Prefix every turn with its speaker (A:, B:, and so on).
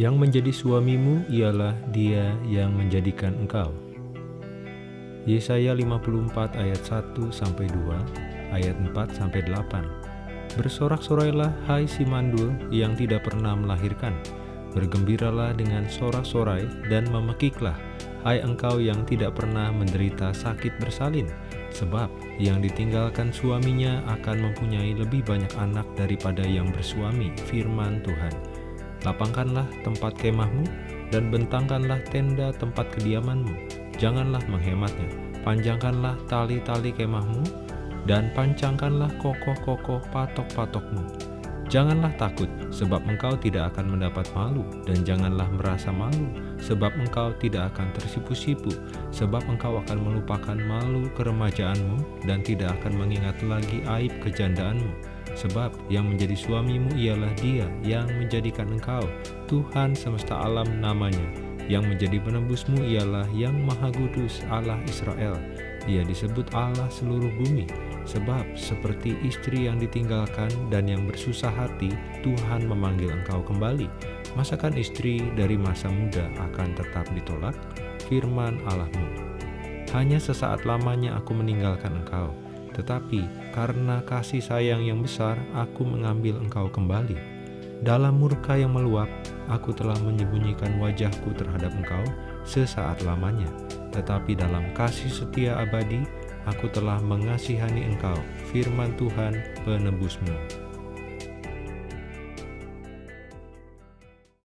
A: Yang menjadi suamimu ialah dia yang menjadikan engkau. Yesaya 54 ayat 1 sampai 2, ayat 4 sampai 8. Bersorak-sorailah hai si mandul yang tidak pernah melahirkan. Bergembiralah dengan sorak-sorai dan memekiklah hai engkau yang tidak pernah menderita sakit bersalin, sebab yang ditinggalkan suaminya akan mempunyai lebih banyak anak daripada yang bersuami, firman Tuhan. Lapangkanlah tempat kemahmu dan bentangkanlah tenda tempat kediamanmu janganlah menghematnya. Panjangkanlah tali-tali kemahmu, dan pancangkanlah kokoh-kokoh patok-patokmu. Janganlah takut, sebab engkau tidak akan mendapat malu, dan janganlah merasa malu, sebab engkau tidak akan tersipu-sipu, sebab engkau akan melupakan malu keremajaanmu, dan tidak akan mengingat lagi aib kejandaanmu. Sebab yang menjadi suamimu ialah dia yang menjadikan engkau, Tuhan semesta alam namanya, yang menjadi penebusmu ialah Yang Maha Kudus Allah Israel. Ia disebut Allah seluruh bumi, sebab seperti istri yang ditinggalkan dan yang bersusah hati, Tuhan memanggil engkau kembali. Masakan istri dari masa muda akan tetap ditolak? Firman Allahmu. Hanya sesaat lamanya aku meninggalkan engkau, tetapi karena kasih sayang yang besar, aku mengambil engkau kembali. Dalam murka yang meluap, aku telah menyembunyikan wajahku terhadap engkau sesaat lamanya. Tetapi dalam kasih setia abadi, aku telah mengasihani engkau, firman Tuhan penebusmu.